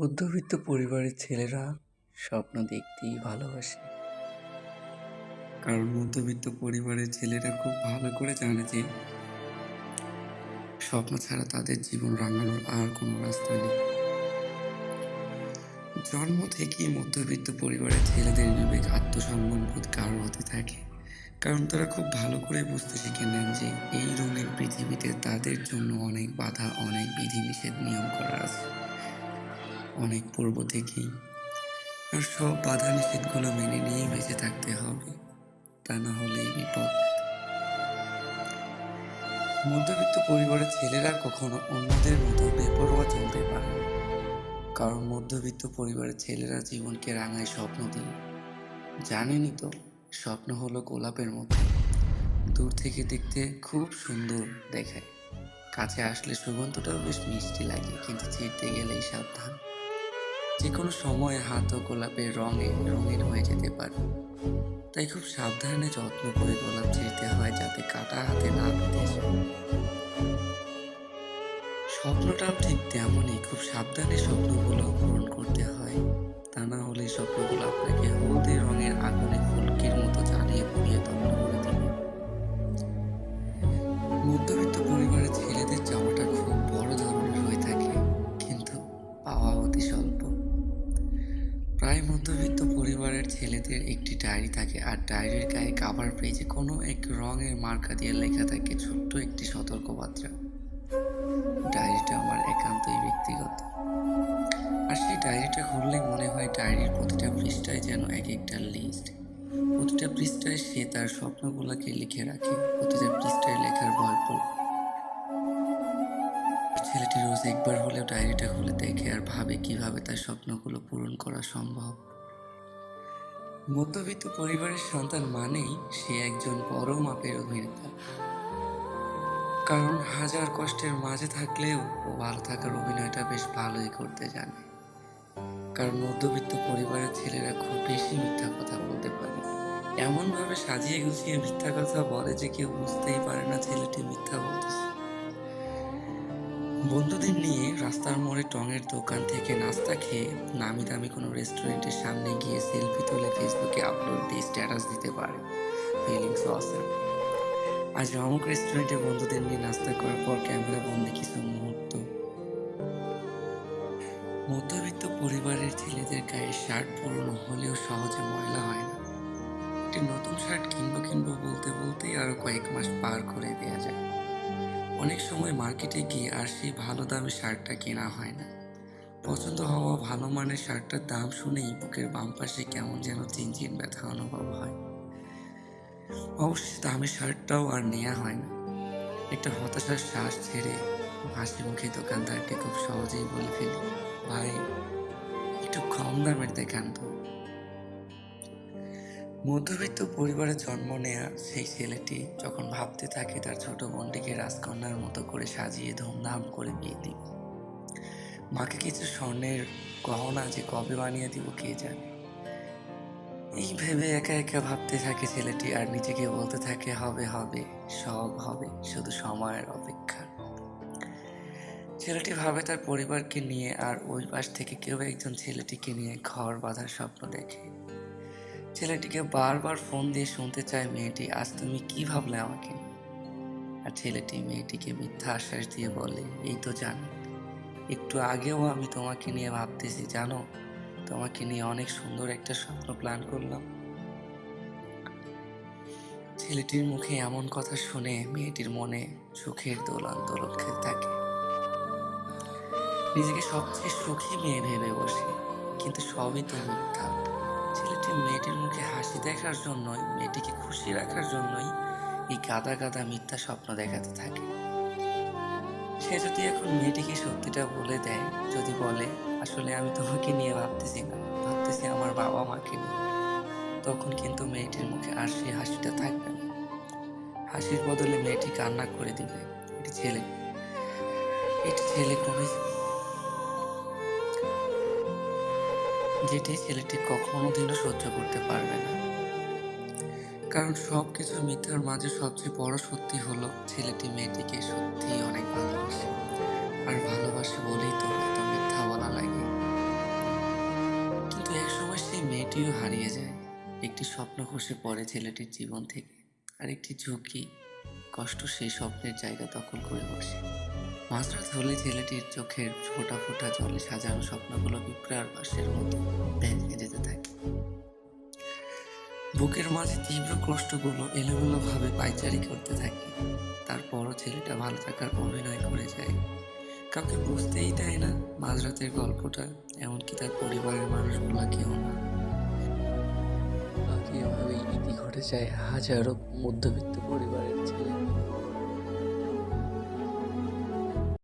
মধ্যবিত্ত পরিবারের ছেলেরা স্বপ্ন দেখতেই ভালোবাসে। কারণ মধ্যবিত্ত পরিবারের ছেলেরা খুব ভালো করে জানে যে স্বপ্ন ছাড়া তাদের জীবন রাঙানোর আর কোনো রাস্তা নেই। জন্ম থেকেই মধ্যবিত্ত পরিবারের ছেলেদের বিবেক আত্মসম্মান বোধ কারও হতে থাকে। কারণ তারা খুব ভালো করে বুঝতে শিখে নেন যে এই রঙের পৃথিবীতে তাদের জন্য অনেক বাধা, অনেক বিধিনিষেধ নিয়ম করা আছে। অনেক পূর্ব থেকেই। আর সব বাধা নিষেধগুলো মেনে নিয়েই বেঁচে থাকতে হবে, তা না হলেই বিপদ। মধ্যবিত্ত পরিবারের ছেলেরা কখনো অন্যদের মতো বেপরোয়া চলতে পারে কারণ মধ্যবিত্ত পরিবারের ছেলেরা জীবনকে রাঙায় স্বপ্ন দিয়ে। জানেনই তো, স্বপ্ন হলো গোলাপের মতো। দূর থেকে দেখতে খুব সুন্দর দেখায়। কাছে আসলে সুগন্ধটাও বেশ মিষ্টি লাগে, কিন্তু ছিঁড়তে গেলেই সাবধান। যে কোনো সময় হাত ও গোলাপের রঙে রঙিন হয়ে যেতে পারে। তাই খুব সাবধানে যত্ন করে গোলাপ ছিঁড়তে হয় যাতে কাটা হাতে না পেতে স্বপ্নটাও ঠিক তেমনই, খুব সাবধানে স্বপ্নগুলো পূরণ করতে হয়। তা না হলে স্বপ্নগুলো আপনাকে হলদে রঙের আগুনে ফুলকির মতো জ্বালিয়ে পুড়িয়ে দেবে পরিবারের একটি ডায়েরি থাকে। আর ডায়েরির গায়ে কাভার পেজে কোনো এক রঙের মার্কা দিয়ে লেখা থাকে ছোট্ট একটি সতর্কবার্তা। ডায়েরিটা আমার একান্তই ব্যক্তিগত। আর সেই ডায়েরিটা খুললে মনে হয় ডায়েরির প্রতিটা পৃষ্ঠায় যেন এক একটা লিস্ট প্রতিটা পৃষ্ঠায় সে তার স্বপ্নগুলোকে লিখে রাখে। প্রতিটা পৃষ্ঠায় লেখার পড়ে ছেলেটি রোজ একবার হলেও ডায়েরিটা খুলে দেখে আর ভাবে কীভাবে তার স্বপ্নগুলো পূরণ করা সম্ভব। মধ্যবিত্ত পরিবারের সন্তান মানেই সে একজন বড় মাপের অভিনেতা। কারণ হাজার কষ্টের মাঝে থাকলেও ও ভালো থাকার অভিনয়টা বেশ ভালোই করতে জানে। কারণ মধ্যবিত্ত পরিবারের ছেলেরা খুব বেশি মিথ্যা কথা বলতে পারে। এমনভাবে সাজিয়ে গুছিয়ে মিথ্যা কথা বলে যে কেউ বুঝতেই পারে না ছেলেটি মিথ্যা বলতেছে। বন্ধুদের নিয়ে রাস্তার মোড়ে টঙের দোকান থেকে নাস্তা খেয়ে নামি দামি কোনো রেস্টুরেন্টের সামনে গিয়ে সেলফি তুলে ফেসবুকে আপলোড দিয়ে স্ট্যাটাস দিতে পারে। ফিলিংস অসাম আজ অমুক রেস্টুরেন্টে বন্ধুদের নিয়ে নাস্তা করার পর ক্যামেরা বন্দি কিছু মুহূর্ত। মধ্যবিত্ত পরিবারের ছেলেদের গায়ে শার্ট পুরনো হলেও সহজে ময়লা হয় না। একটি নতুন শার্ট কিনবো কিনবো বলতে বলতেই আরও কয়েক মাস পার করে দেওয়া যায়। অনেক সময় মার্কেটে গিয়ে আর সেই ভালো দামে শার্টটা কেনা হয় না। পছন্দ হওয়া ভালো মানের শার্টটার দাম শুনেই বুকের বাম পাশে কেমন যেন চিনচিন ব্যথা অনুভব হয়। অবশ্যই দামি শার্টটাও আর নেওয়া হয় না। একটা হতাশার শ্বাস ছেড়ে হাসি মুখে দোকানদারকে খুব সহজেই বলে ফেলি, ভাই, একটু কম দামের দেখান তো। মধ্যবিত্ত পরিবারে জন্ম নেয়া সেই ছেলেটি যখন ভাবতে থাকে তার ছোট বোনটিকে রাজকন্যার মতো করে সাজিয়ে ধুমধাম করে বিয়ে দিব মাকে কিছু স্বর্ণের গহনা যে কবে বানিয়ে দিব কে জানে? এই ভেবে একা একা ভাবতে থাকে ছেলেটি আর নিজেকে বলতে থাকে, হবে হবে, সব হবে, শুধু সময়ের অপেক্ষা। ছেলেটি ভাবে তার পরিবারকে নিয়ে আর ওই পাশ থেকে কেউ একজন ছেলেটিকে নিয়ে ঘর বাঁধার স্বপ্ন দেখে। ছেলেটিকে বারবার ফোন দিয়ে শুনতে চায় মেয়েটি, আজ তুমি কি ভাবলে আমাকে? আর ছেলেটি মেয়েটিকে মিথ্যা আশ্বাস দিয়ে বলে, এই তো জানো। একটু আগেও আমি তোমাকে নিয়ে ভাবতেছি, জানো? তোমাকে নিয়ে অনেক সুন্দর একটা স্বপ্ন প্ল্যান করলাম। ছেলেটির মুখে এমন কথা শুনে মেয়েটির মনে সুখের দোলন দোলন খেতে থাকে। নিজেকে সবচেয়ে সুখী মেয়ে ভেবে বসে, কিন্তু সবই তো মিথ্যা। ছেলেটি মেয়েটির মুখে হাসি দেখার জন্যই, মেয়েটিকে খুশি রাখার জন্যই এই গাদা গাদা মিথ্যা স্বপ্ন দেখাতে থাকে। সে যদি এখন মেয়েটিকে সত্যিটা বলে দেয়, যদি বলে, আসলে আমি তোমাকে নিয়ে ভাবতেছি না, ভাবতেছি আমার বাবা মাকে নিয়ে, তখন কিন্তু মেয়েটির মুখে আর সেই হাসিটা থাকবে না। হাসির বদলে মেয়েটি কান্না করে দিবে, এটি ছেলে এটি ছেলে কোনো যেটি ছেলেটি কখনো দিনও সহ্য করতে পারবে না। কারণ সব কিছু মিথ্যার মাঝে সবচেয়ে বড় সত্যি হলো ছেলেটি মেয়েটিকে সত্যিই অনেক ভালোবাসে। আর ভালোবাসে বলেই তো এত মিথ্যা বলা লাগে। কিন্তু একসময় সেই মেয়েটিও হারিয়ে যায়। একটি স্বপ্ন খসে পড়ে ছেলেটির জীবন থেকে। আর একটি ঝুঁকি কষ্ট সেই স্বপ্নের জায়গা দখল করে বসে। মাঝরাত হলে ছেলেটির চোখের ফোঁটা ফোঁটা জলে সাজানো স্বপ্নগুলো বিপ্রার বাসের মতো ভেঙে যেতে থাকে। বুকের মাঝে তীব্র কষ্টগুলো এলোমেলোভাবে পাইচারি করতে থাকে। তারপরও ছেলেটা ভালো থাকার অভিনয় করে যায়। কাউকে বুঝতেই দেয় না মাঝরাতের গল্পটা, এমনকি তার পরিবারের মানুষগুলা কেউ না। এভাবেই ইতি ঘটে যায় হাজারো মধ্যবিত্ত পরিবারের ছেলে